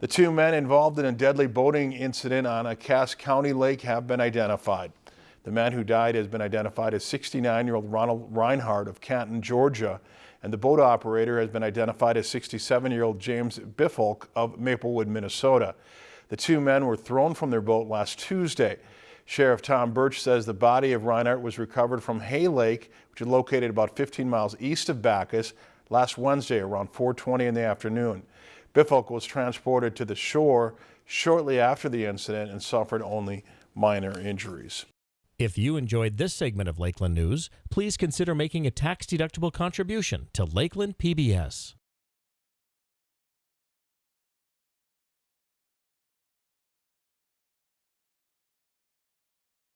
The two men involved in a deadly boating incident on a Cass County lake have been identified. The man who died has been identified as 69-year-old Ronald Reinhardt of Canton, Georgia, and the boat operator has been identified as 67-year-old James Biffolk of Maplewood, Minnesota. The two men were thrown from their boat last Tuesday. Sheriff Tom Burch says the body of Reinhardt was recovered from Hay Lake, which is located about 15 miles east of Backus, last Wednesday around 4.20 in the afternoon. Bifolk was transported to the shore shortly after the incident and suffered only minor injuries. If you enjoyed this segment of Lakeland News, please consider making a tax-deductible contribution to Lakeland PBS.